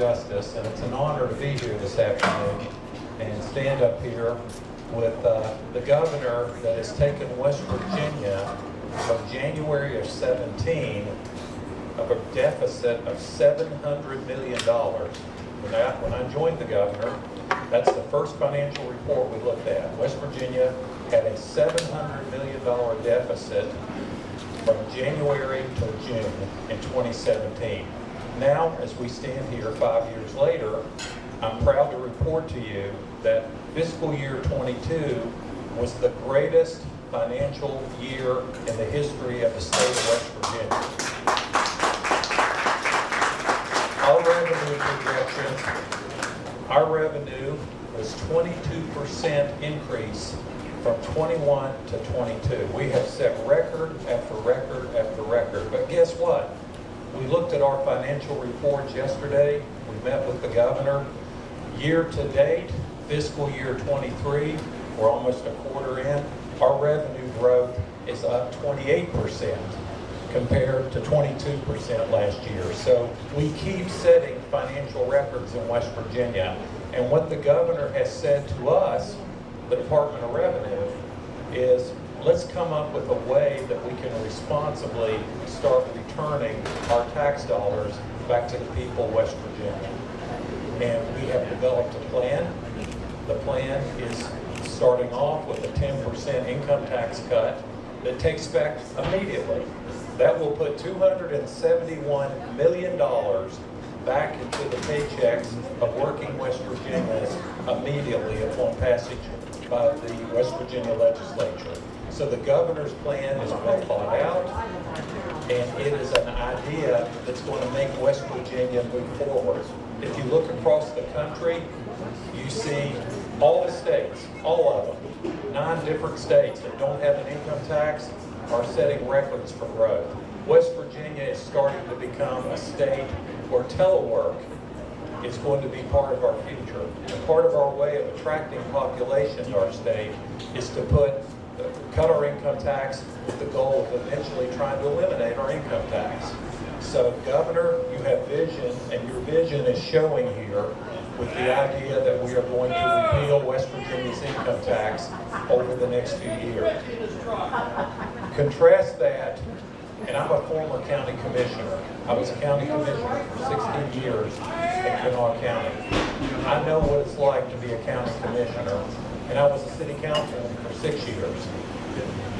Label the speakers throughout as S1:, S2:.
S1: Justice, and it's an honor to be here this afternoon and stand up here with uh, the governor that has taken West Virginia from January of 17 of a deficit of $700 million. When I, when I joined the governor, that's the first financial report we looked at. West Virginia had a $700 million deficit from January to June in 2017. Now, as we stand here five years later, I'm proud to report to you that fiscal year 22 was the greatest financial year in the history of the state of West Virginia. Our revenue projections, our revenue was 22% increase from 21 to 22. We have set record after record after record. But guess what? We looked at our financial reports yesterday. We met with the governor. Year to date, fiscal year 23, we're almost a quarter in, our revenue growth is up 28% compared to 22% last year. So we keep setting financial records in West Virginia. And what the governor has said to us, the Department of Revenue, is let's come up with a way that we can responsibly start returning our tax dollars back to the people of West Virginia. And we have developed a plan. The plan is starting off with a 10% income tax cut that takes effect immediately. That will put $271 million back into the paychecks of working West Virginians immediately upon passage by the West Virginia legislature. So the governor's plan is well thought out, and it is an idea that's going to make West Virginia move forward. If you look across the country, you see all the states, all of them, nine different states that don't have an income tax are setting records for growth. West Virginia is starting to become a state where telework is going to be part of our future. And part of our way of attracting population to our state is to put, cut our income tax with the goal of eventually trying to eliminate our income tax. So Governor, you have vision, and your vision is showing here with the idea that we are going to repeal West Virginia's income tax over the next few years. Contrast that, and I'm a former county commissioner. I was a county commissioner for 16 years in Kanawha County. I know what it's like to be a county commissioner, and I was a city councilman for six years.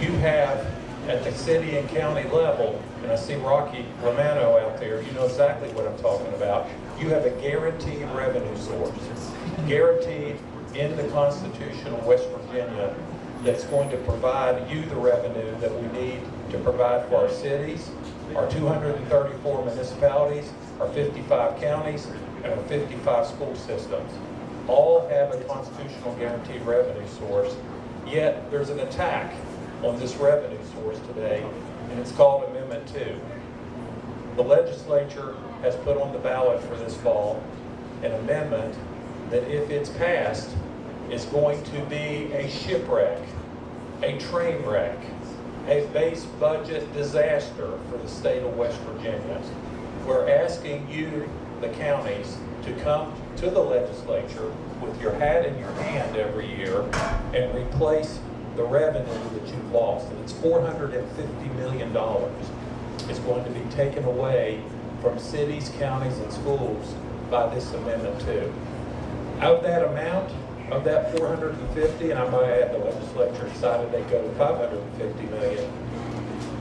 S1: You have, at the city and county level, and I see Rocky Romano out there, you know exactly what I'm talking about. You have a guaranteed revenue source, guaranteed in the Constitution of West Virginia that's going to provide you the revenue that we need to provide for our cities, our 234 municipalities, our 55 counties, and our 55 school systems. All have a constitutional guaranteed revenue source, yet there's an attack on this revenue source today, and it's called Amendment 2. The legislature has put on the ballot for this fall an amendment that if it's passed, is going to be a shipwreck, a train wreck, a base budget disaster for the state of West Virginia. We're asking you, the counties, to come to the legislature with your hat in your hand every year and replace the revenue that you've lost. And it's $450 million, is going to be taken away from cities, counties, and schools by this amendment too. Of that amount, of that 450, and I might add the legislature decided they go to 550 million,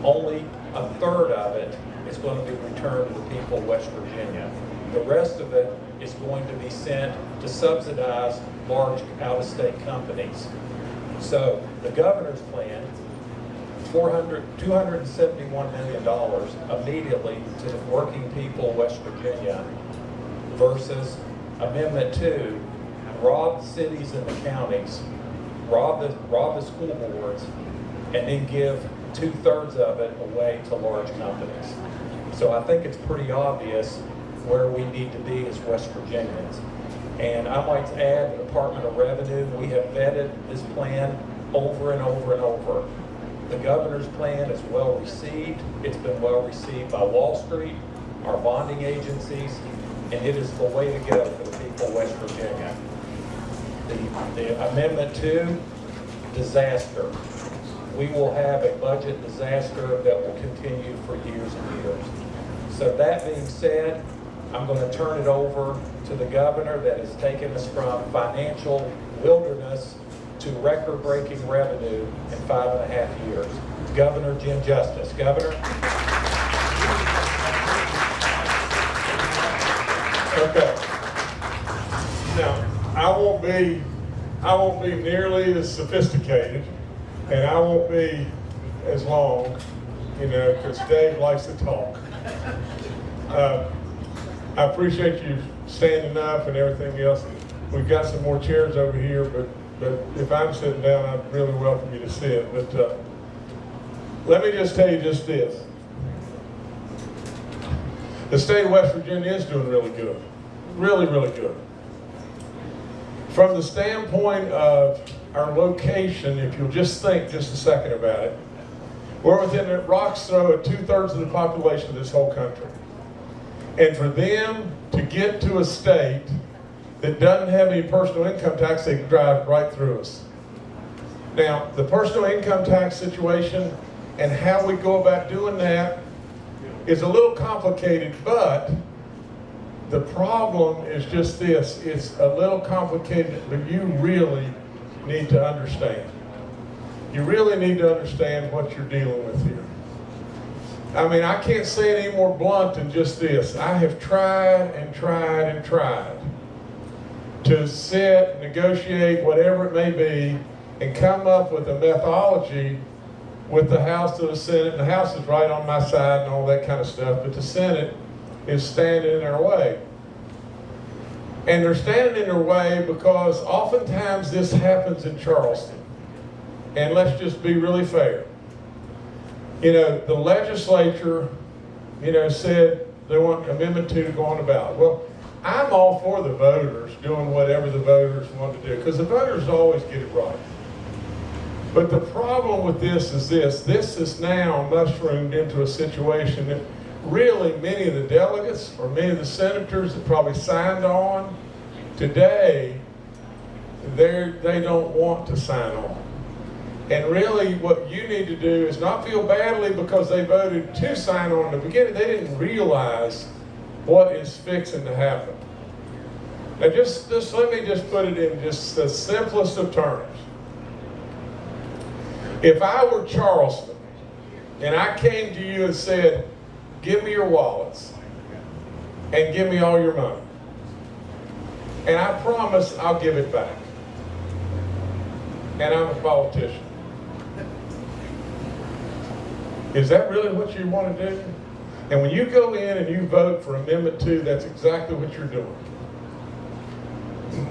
S1: only a third of it is going to be returned to the people of West Virginia. The rest of it is going to be sent to subsidize large out-of-state companies. So the governor's plan, 400, $271 million immediately to the working people of West Virginia versus Amendment 2, rob cities and the counties, rob the, rob the school boards, and then give two-thirds of it away to large companies. So I think it's pretty obvious where we need to be as West Virginians. And I might add, the Department of Revenue, we have vetted this plan over and over and over. The governor's plan is well received. It's been well received by Wall Street, our bonding agencies, and it is the way to go for the people of West Virginia. The, the amendment two, disaster. We will have a budget disaster that will continue for years and years. So that being said, I'm going to turn it over to the governor that has taken us from financial wilderness to record-breaking revenue in five and a half years. Governor Jim Justice. Governor?
S2: Okay. Now, I won't be, I won't be nearly as sophisticated, and I won't be as long, you know, because Dave likes to talk. Uh, I appreciate you standing up and everything else. We've got some more chairs over here, but, but if I'm sitting down, I'd really welcome you to sit. But uh, let me just tell you just this. The state of West Virginia is doing really good. Really, really good. From the standpoint of our location, if you'll just think just a second about it, we're within a rock's throw of two-thirds of the population of this whole country. And for them to get to a state that doesn't have any personal income tax, they can drive right through us. Now, the personal income tax situation and how we go about doing that is a little complicated, but the problem is just this. It's a little complicated, but you really need to understand. You really need to understand what you're dealing with here. I mean, I can't say it any more blunt than just this. I have tried and tried and tried to sit, negotiate, whatever it may be, and come up with a methodology with the House to the Senate. And the House is right on my side and all that kind of stuff, but the Senate is standing in our way. And they're standing in their way because oftentimes this happens in Charleston. And let's just be really fair. You know, the legislature, you know, said they want Amendment 2 to go on ballot. Well, I'm all for the voters doing whatever the voters want to do because the voters always get it right. But the problem with this is this. This is now mushroomed into a situation that really many of the delegates or many of the senators that probably signed on today, they don't want to sign on. And really what you need to do is not feel badly because they voted to sign on in the beginning. They didn't realize what is fixing to happen. Now just, just let me just put it in just the simplest of terms. If I were Charleston and I came to you and said, give me your wallets and give me all your money, and I promise I'll give it back, and I'm a politician, is that really what you want to do? And when you go in and you vote for Amendment 2, that's exactly what you're doing.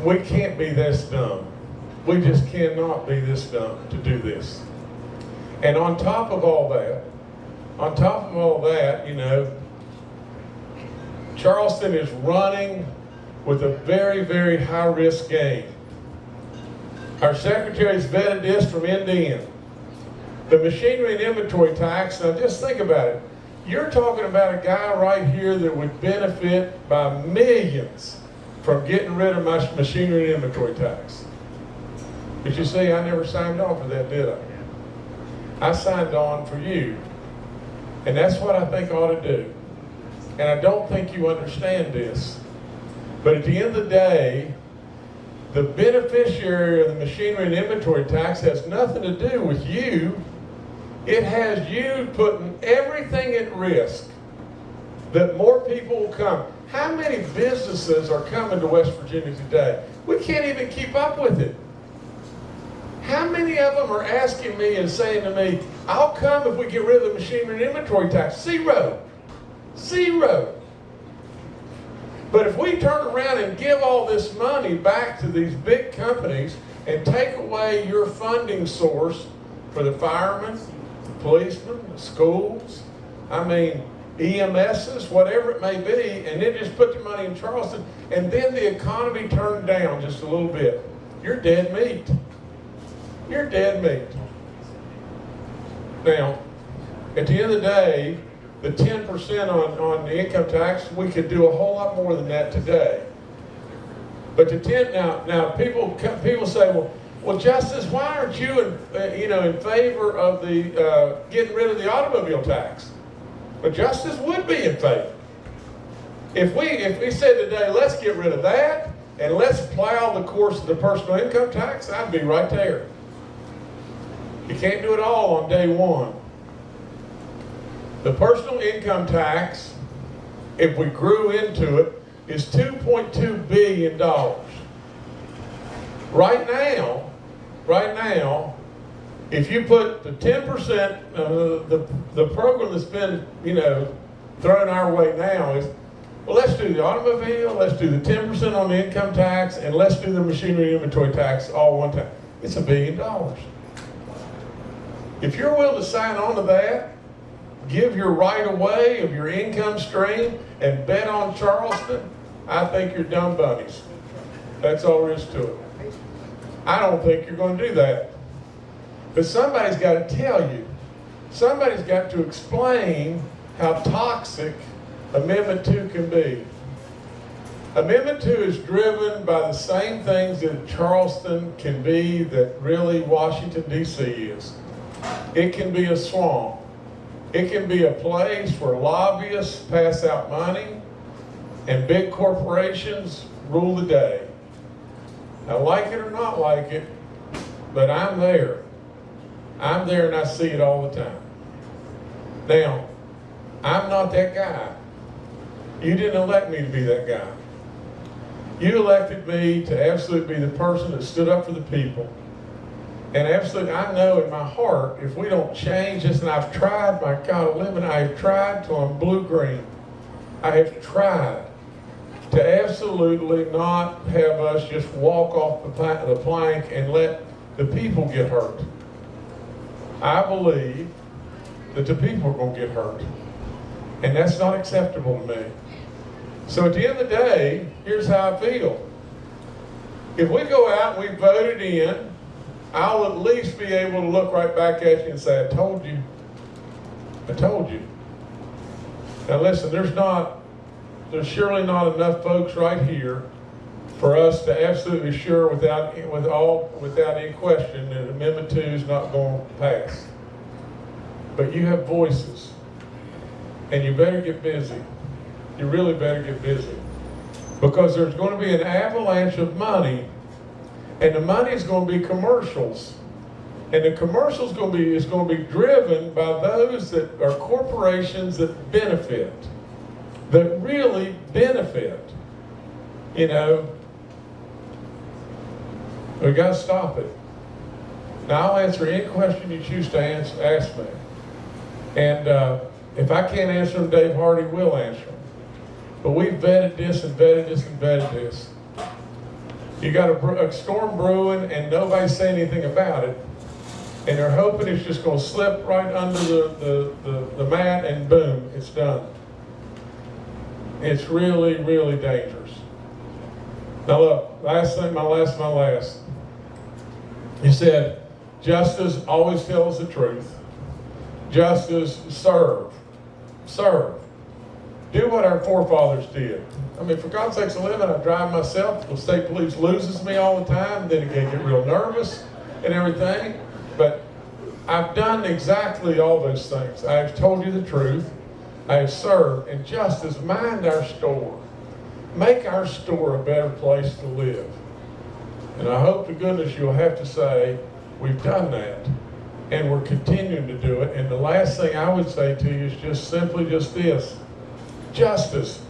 S2: We can't be this dumb. We just cannot be this dumb to do this. And on top of all that, on top of all that, you know, Charleston is running with a very, very high risk game. Our secretary's vetted this from end to end. The machinery and inventory tax, now just think about it. You're talking about a guy right here that would benefit by millions from getting rid of my machinery and inventory tax. But you see, I never signed on for that, did I? I signed on for you. And that's what I think ought to do. And I don't think you understand this. But at the end of the day, the beneficiary of the machinery and inventory tax has nothing to do with you. It has you putting everything at risk that more people will come. How many businesses are coming to West Virginia today? We can't even keep up with it. How many of them are asking me and saying to me, I'll come if we get rid of the machinery and inventory tax? Zero. Zero. But if we turn around and give all this money back to these big companies and take away your funding source for the firemen, policemen, schools, I mean, EMSs, whatever it may be, and then just put the money in Charleston, and then the economy turned down just a little bit, you're dead meat. You're dead meat. Now, at the end of the day, the ten percent on, on the income tax, we could do a whole lot more than that today. But the ten, now, now, people, people say, well, well, Justice, why aren't you in, uh, you know, in favor of the, uh, getting rid of the automobile tax? But Justice would be in favor. If we, if we said today, let's get rid of that, and let's plow the course of the personal income tax, I'd be right there. You can't do it all on day one. The personal income tax, if we grew into it, is $2.2 billion. Right now, right now, if you put the 10%, uh, the, the program that's been, you know, thrown our way now is, well, let's do the automobile, let's do the 10% on the income tax, and let's do the machinery inventory tax all one time. It's a billion dollars. If you're willing to sign on to that, give your right away of your income stream and bet on Charleston, I think you're dumb bunnies. That's all there is to it. I don't think you're going to do that. But somebody's got to tell you. Somebody's got to explain how toxic Amendment 2 can be. Amendment 2 is driven by the same things that Charleston can be that really Washington, D.C. is. It can be a swamp. It can be a place where lobbyists pass out money and big corporations rule the day. I like it or not like it, but I'm there. I'm there and I see it all the time. Now, I'm not that guy. You didn't elect me to be that guy. You elected me to absolutely be the person that stood up for the people. And absolutely, I know in my heart, if we don't change this, and I've tried, my God, living, I have tried till I'm blue-green. I have tried absolutely not have us just walk off the, the plank and let the people get hurt. I believe that the people are going to get hurt. And that's not acceptable to me. So at the end of the day, here's how I feel. If we go out and we voted in, I'll at least be able to look right back at you and say, I told you. I told you. Now listen, there's not, there's surely not enough folks right here for us to absolutely sure without, with all, without any question that Amendment Two is not going to pass. But you have voices, and you better get busy. You really better get busy. Because there's going to be an avalanche of money, and the money is going to be commercials. And the commercials going to be is going to be driven by those that are corporations that benefit, that really benefit. You know, we got to stop it. Now I'll answer any question you choose to ask me. And uh, if I can't answer them, Dave Hardy will answer them. But we vetted this and vetted this and vetted this. You got a, a storm brewing and nobody's saying anything about it. And they're hoping it's just going to slip right under the, the, the, the mat and boom, it's done. It's really, really dangerous. Now look, last thing, my last, my last. He said, justice always tells the truth. Justice serve. Serve. Do what our forefathers did. I mean, for God's sakes, living, I drive myself. The state police loses me all the time. Then again, get real nervous and everything. But I've done exactly all those things. I have told you the truth. I have served. And justice, mind our store. Make our store a better place to live. And I hope to goodness you'll have to say, we've done that. And we're continuing to do it. And the last thing I would say to you is just simply just this. Justice,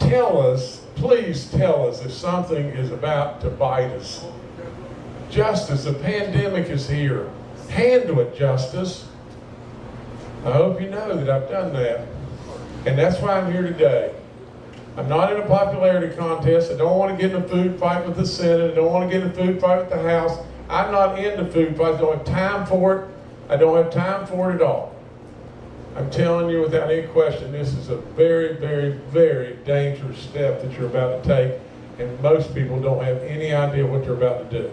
S2: tell us, please tell us if something is about to bite us. Justice, the pandemic is here. Handle it, Justice. I hope you know that I've done that. And that's why I'm here today. I'm not in a popularity contest. I don't want to get in a food fight with the Senate. I don't want to get in a food fight with the House. I'm not into food fights. I don't have time for it. I don't have time for it at all. I'm telling you without any question, this is a very, very, very dangerous step that you're about to take, and most people don't have any idea what they're about to do.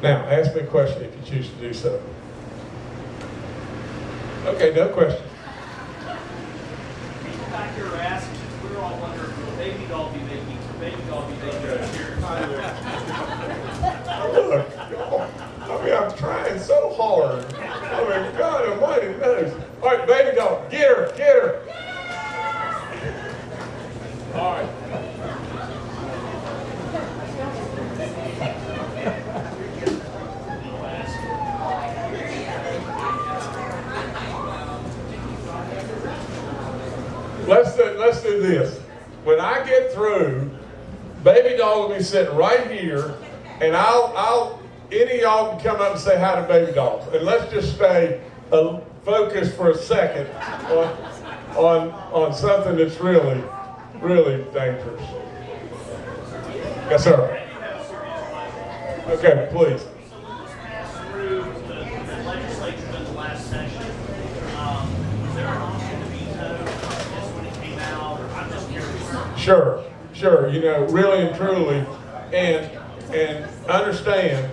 S2: Now, ask me a question if you choose to do so. Okay, no question.
S3: Back here asking, we're all wondering, will Baby Dog be making, will Baby Dog be making?
S2: Look, I mean, I'm trying so hard. Oh I mean, God almighty knows. All right, Baby Dog, get her, get her. All right. Let's do, let's do this. When I get through, Baby Dog will be sitting right here, and I'll, I'll, any of y'all can come up and say hi to Baby Dog. And let's just stay uh, focused for a second on, on, on something that's really, really dangerous. Yes, sir. Okay, please.
S3: So when this passed through the the legislature in the last session, um, was there an option to veto this when it came out? I'm just curious.
S2: Sure, sure. You know, really and truly, and and understand.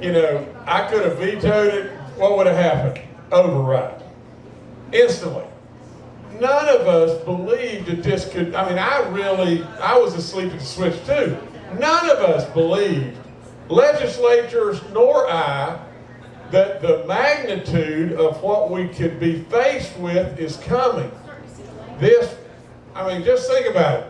S2: You know, I could have vetoed it. What would have happened? Override instantly. None of us believed that this could. I mean, I really, I was asleep at the switch too. None of us believed, legislatures nor I, that the magnitude of what we could be faced with is coming. This, I mean, just think about it.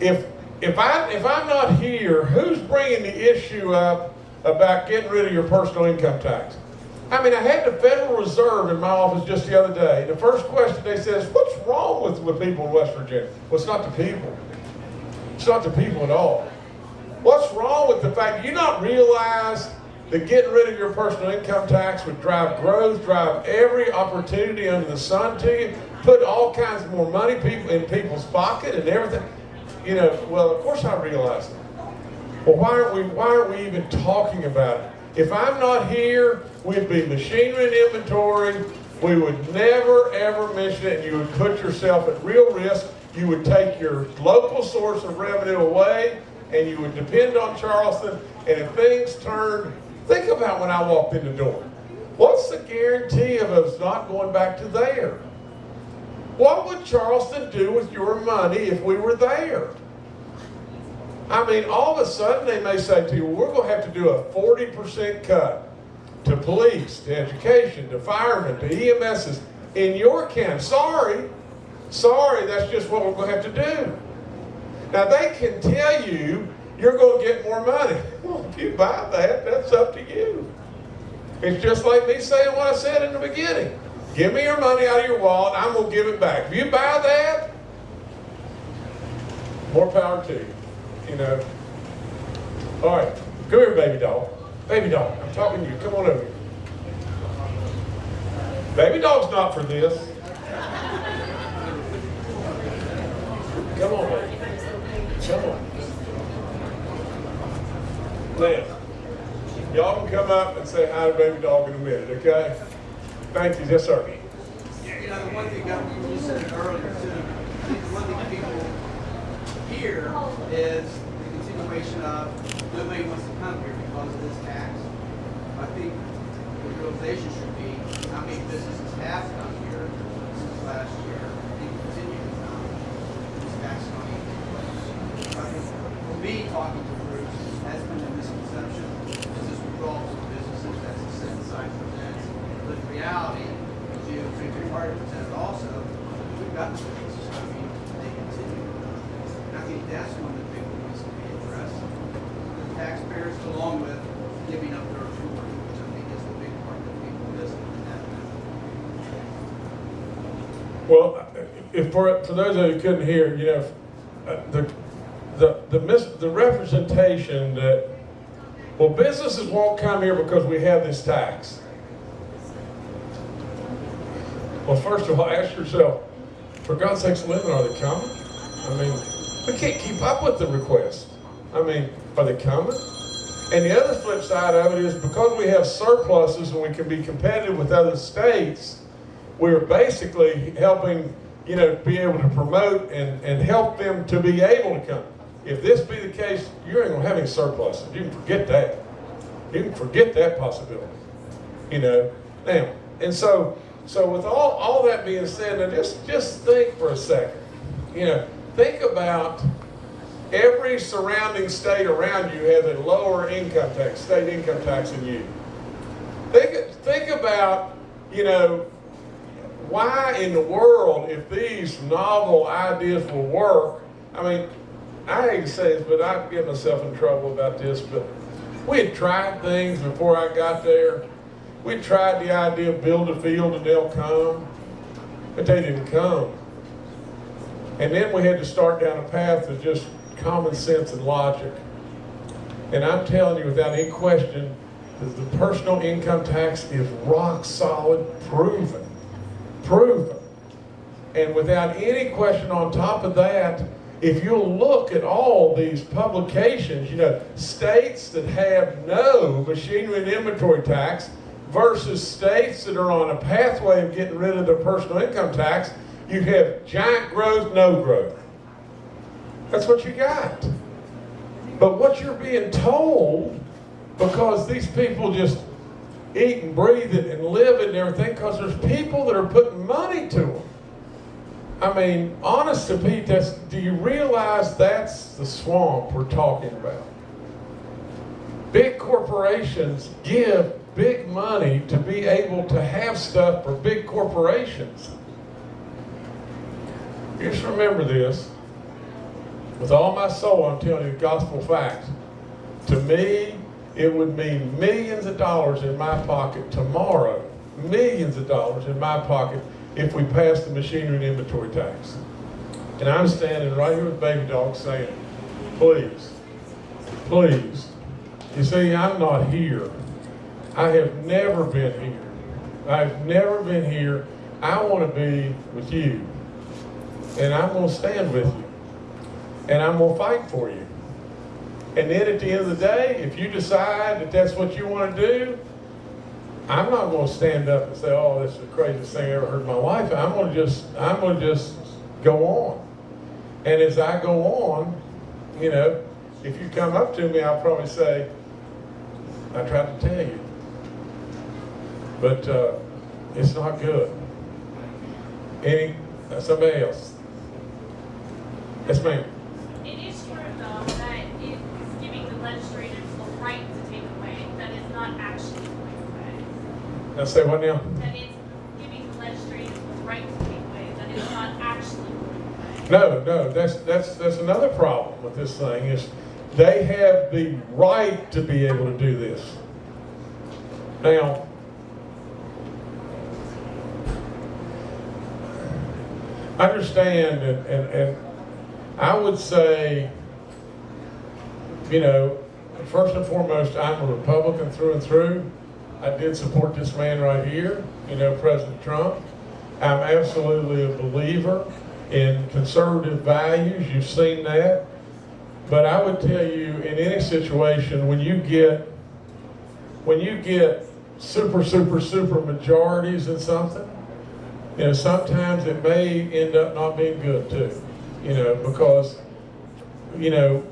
S2: If if I if I'm not here, who's bringing the issue up about getting rid of your personal income tax? I mean, I had the Federal Reserve in my office just the other day. The first question they said is, "What's wrong with with people in West Virginia?" Well, it's not the people. It's not the people at all. What's wrong with the fact do you not realize that getting rid of your personal income tax would drive growth, drive every opportunity under the sun to you, put all kinds of more money people in people's pocket and everything? You know, well, of course I realize it. Well, why aren't we why aren't we even talking about it? If I'm not here, we'd be machinery and inventory. We would never ever mention it, and you would put yourself at real risk. You would take your local source of revenue away, and you would depend on Charleston. And if things turned, think about when I walked in the door. What's the guarantee of us not going back to there? What would Charleston do with your money if we were there? I mean, all of a sudden they may say to you, we're going to have to do a 40% cut to police, to education, to firemen, to EMSs in your county. Sorry. Sorry, that's just what we're going to have to do. Now, they can tell you you're going to get more money. Well, if you buy that, that's up to you. It's just like me saying what I said in the beginning. Give me your money out of your wallet, I'm going to give it back. If you buy that, more power to you. You know. All right, come here, Baby Dog. Baby Dog, I'm talking to you. Come on over here. Baby Dog's not for this. Come on, baby. Come on. Now, y'all can come up and say hi to baby dog in a minute, okay? Thank you. Yes, sir.
S4: You know, one thing, that you said earlier too, the one thing people hear is the continuation of nobody wants to come here because of this tax. I think the realization should be how many businesses have come here since last year and continue to come. This tax money. I think for me, talking to groups, has been a misconception, is this withdrawal from businesses, that's a set aside for that. But in reality, as you, Secretary Carter presented also, we've got the businesses, I mean, they continue. And I think that's one of the big ones to be addressed. The taxpayers, along with giving up their tour, which I think is the big part that people miss in that.
S2: Well, if for, for those of you who couldn't hear, you know, uh, the, the, the mis, the representation that, well, businesses won't come here because we have this tax. Well, first of all, ask yourself, for God's sakes, Linda, are they coming? I mean, we can't keep up with the request. I mean, are they coming? And the other flip side of it is because we have surpluses and we can be competitive with other states, we're basically helping, you know, be able to promote and, and help them to be able to come. If this be the case, you ain't gonna have any surpluses. You can forget that. You can forget that possibility. You know. Now, and so so with all, all that being said, now just, just think for a second. You know, think about every surrounding state around you has a lower income tax, state income tax than you. Think, think about, you know, why in the world, if these novel ideas will work, I mean, I hate to say this, but I get myself in trouble about this, but we had tried things before I got there. We tried the idea of build a field and they'll come, but they didn't come. And then we had to start down a path of just common sense and logic. And I'm telling you without any question, that the personal income tax is rock solid, proven, proven. And without any question on top of that, if you'll look at all these publications, you know, states that have no machinery and inventory tax versus states that are on a pathway of getting rid of their personal income tax, you have giant growth, no growth. That's what you got. But what you're being told, because these people just eat and breathe it and live it and everything, because there's people that are putting money to them. I mean, honest to Pete, that's, do you realize that's the swamp we're talking about? Big corporations give big money to be able to have stuff for big corporations. Just remember this. With all my soul, I'm telling you gospel facts. To me, it would mean millions of dollars in my pocket tomorrow, millions of dollars in my pocket if we pass the machinery and inventory tax. And I'm standing right here with Baby Dog saying, please, please. You see, I'm not here. I have never been here. I've never been here. I want to be with you. And I'm going to stand with you. And I'm going to fight for you. And then at the end of the day, if you decide that that's what you want to do, I'm not going to stand up and say, "Oh, this is the craziest thing I ever heard in my life." I'm going to just, I'm going to just go on. And as I go on, you know, if you come up to me, I'll probably say, "I tried to tell you," but uh, it's not good. Any uh, somebody else? Yes, ma'am.
S5: It is true, though, that it's giving the legislators the right to take away, that is not actually going away.
S2: Now say what now?
S5: That it's giving the legislators the right to take away, that is not actually.
S2: No, no, that's, that's, that's another problem with this thing is they have the right to be able to do this. Now, understand and, and, and I would say, you know, first and foremost, I'm a Republican through and through. I did support this man right here, you know, President Trump. I'm absolutely a believer in conservative values. You've seen that. But I would tell you, in any situation, when you get when you get super, super, super majorities in something, you know, sometimes it may end up not being good too. You know, because you know,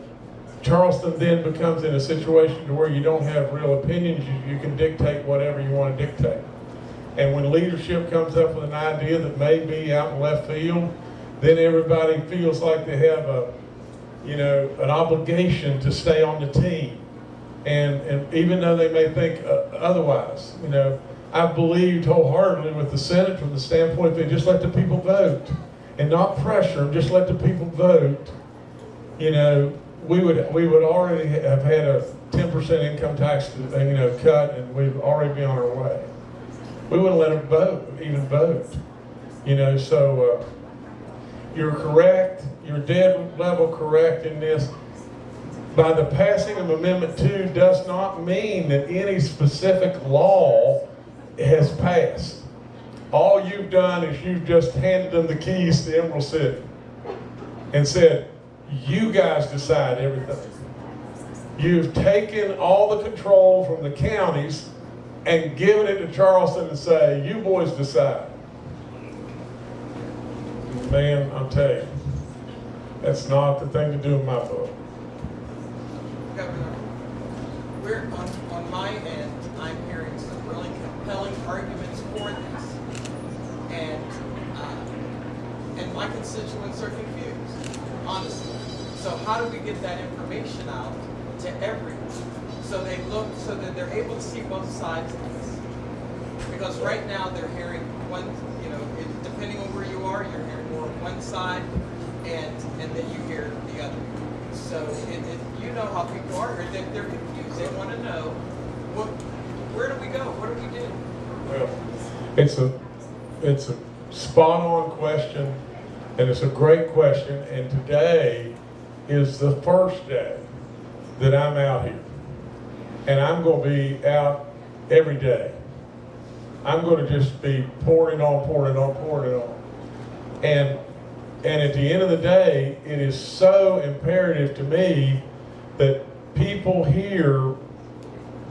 S2: Charleston then becomes in a situation to where you don't have real opinions. You, you can dictate whatever you want to dictate. And when leadership comes up with an idea that may be out in left field, then everybody feels like they have a, you know, an obligation to stay on the team. And, and even though they may think uh, otherwise, you know, I believed wholeheartedly with the Senate from the standpoint they just let the people vote and not pressure them, just let the people vote. You know, we would we would already have had a 10% income tax, you know, cut, and we'd already be on our way. We wouldn't let them vote, even vote. You know, so uh, you're correct. You're dead level correct in this. By the passing of Amendment 2 does not mean that any specific law has passed. All you've done is you've just handed them the keys to Emerald City and said, you guys decide everything. You've taken all the control from the counties and given it to Charleston and say, you boys decide. Man, I'm telling you, that's not the thing to do in my book.
S6: Governor, we're on, on my end, I'm hearing some really compelling arguments for this. And, uh, and my constituents are so how do we get that information out to everyone? So they look, so that they're able to see both sides of this. Because right now, they're hearing one, you know, it, depending on where you are, you're hearing more on one side, and, and then you hear the other. So it, it, you know how people are, they're, they're confused, they wanna know, what, where do we go, what do we do?
S2: Well, it's a, it's a spot-on question, and it's a great question, and today is the first day that I'm out here. And I'm gonna be out every day. I'm gonna just be pouring on, pouring on, pouring on. And, and at the end of the day, it is so imperative to me that people hear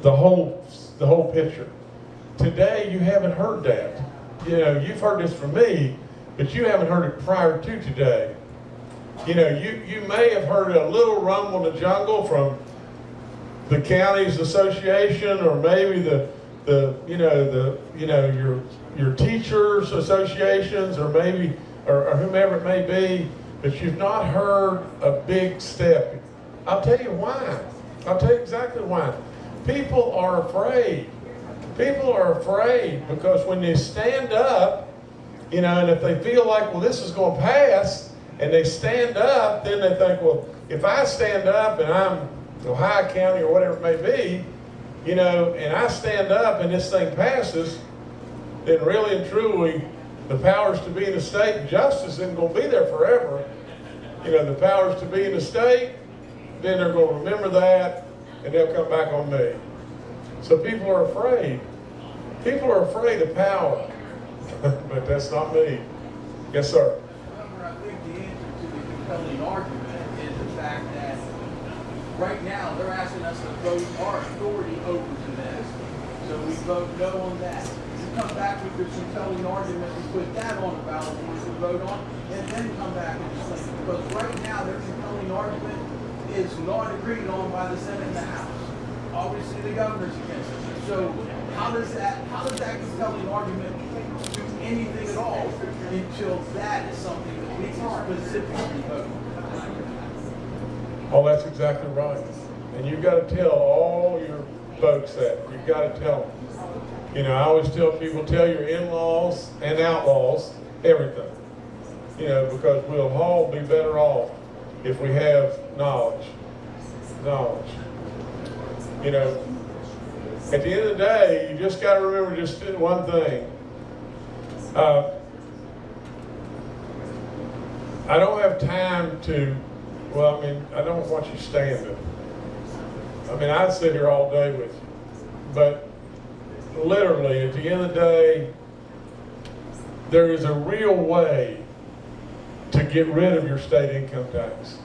S2: the whole, the whole picture. Today, you haven't heard that. You know, you've heard this from me, but you haven't heard it prior to today. You know, you, you may have heard a little rumble in the jungle from the county's association or maybe the, the, you know, the, you know, your, your teachers associations or maybe, or, or whomever it may be, but you've not heard a big step. I'll tell you why. I'll tell you exactly why. People are afraid. People are afraid because when they stand up, you know, and if they feel like, well, this is going to pass, and they stand up, then they think, well, if I stand up and I'm Ohio County or whatever it may be, you know, and I stand up and this thing passes, then really and truly, the powers to be in the state, justice isn't going to be there forever. You know, the powers to be in the state, then they're going to remember that, and they'll come back on me. So people are afraid. People are afraid of power. but that's not me. Yes, sir.
S4: However, I think the answer to the compelling argument is the fact that right now, they're asking us to vote our authority over to this. So we vote no on that. We come back with this compelling argument, we put that on the ballot, we should vote on, and then come back and explain. Because right now, their compelling argument is not agreed on by the Senate and the House. Obviously, the governor's against it. So how does that, how does that compelling argument do anything at all until that is something that
S2: Oh, that's exactly right. And you've got to tell all your folks that. You've got to tell them. You know, I always tell people, tell your in-laws and outlaws everything. You know, because we'll all be better off if we have knowledge. Knowledge. You know, at the end of the day, you just got to remember just one thing. Uh, I don't have time to, well, I mean, I don't want you standing. I mean, I'd sit here all day with you. But literally, at the end of the day, there is a real way to get rid of your state income tax.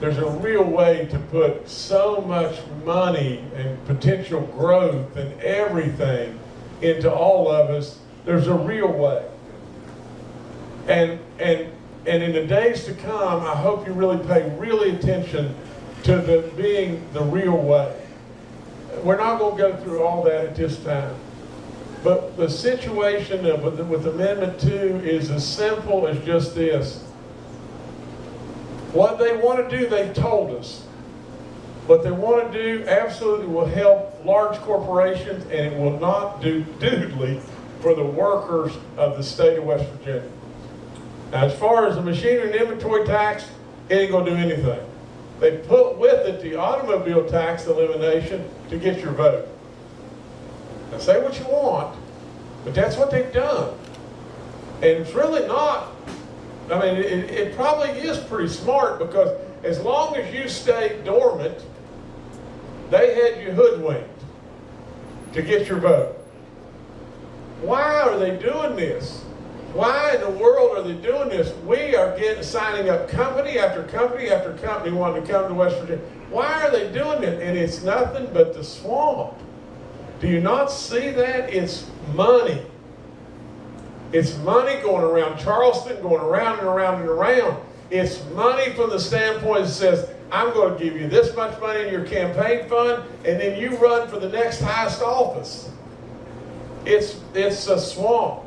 S2: There's a real way to put so much money and potential growth and everything into all of us. There's a real way. And, and, and in the days to come, I hope you really pay really attention to the being the real way. We're not going to go through all that at this time. But the situation of- with, with Amendment 2 is as simple as just this. What they want to do, they've told us. What they want to do absolutely will help large corporations and it will not do doodly for the workers of the state of West Virginia. As far as the machinery and inventory tax, it ain't gonna do anything. They put with it the automobile tax elimination to get your vote. Now, say what you want, but that's what they've done. And it's really not, I mean, it, it probably is pretty smart because as long as you stay dormant, they had you hoodwinked to get your vote. Why are they doing this? Why in the world are they doing this? We are getting signing up company after company after company wanting to come to West Virginia. Why are they doing it? And it's nothing but the swamp. Do you not see that? It's money. It's money going around Charleston, going around and around and around. It's money from the standpoint that says, I'm going to give you this much money in your campaign fund, and then you run for the next highest office. It's, it's a swamp.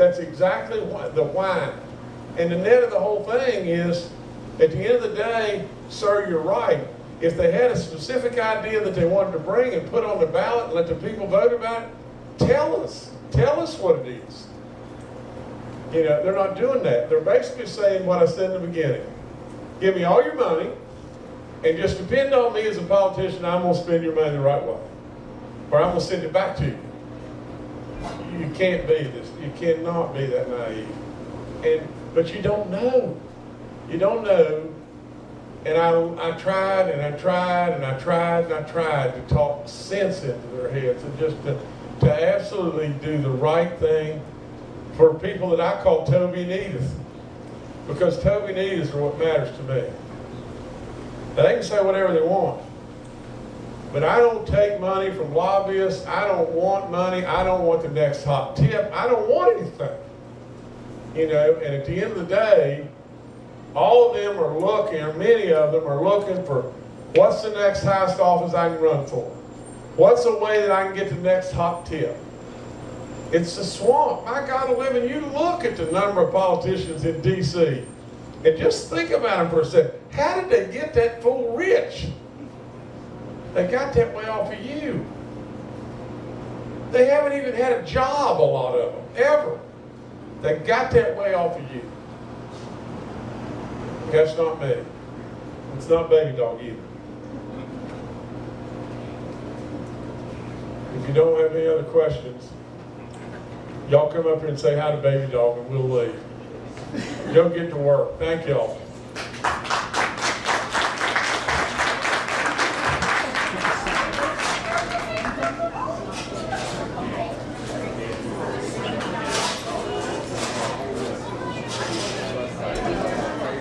S2: That's exactly what, the why. And the net of the whole thing is, at the end of the day, sir, you're right. If they had a specific idea that they wanted to bring and put on the ballot and let the people vote about it, tell us. Tell us what it is. You know, they're not doing that. They're basically saying what I said in the beginning. Give me all your money, and just depend on me as a politician, I'm gonna spend your money the right way. Or I'm gonna send it back to you. You can't be this, you cannot be that naive. And, but you don't know. You don't know. And I, I tried and I tried and I tried and I tried to talk sense into their heads and just to, to absolutely do the right thing for people that I call Toby and Edith. Because Toby and Edith are what matters to me. They can say whatever they want. But I don't take money from lobbyists. I don't want money. I don't want the next hot tip. I don't want anything. You know, and at the end of the day, all of them are looking, or many of them are looking for what's the next highest office I can run for? What's the way that I can get the next hot tip? It's the swamp. My God, living, you look at the number of politicians in D.C. and just think about them for a second. How did they get that fool rich? They got that way off of you. They haven't even had a job, a lot of them, ever. They got that way off of you. That's not me. It's not Baby Dog either. If you don't have any other questions, y'all come up here and say hi to Baby Dog and we'll leave. Go get to work. Thank y'all.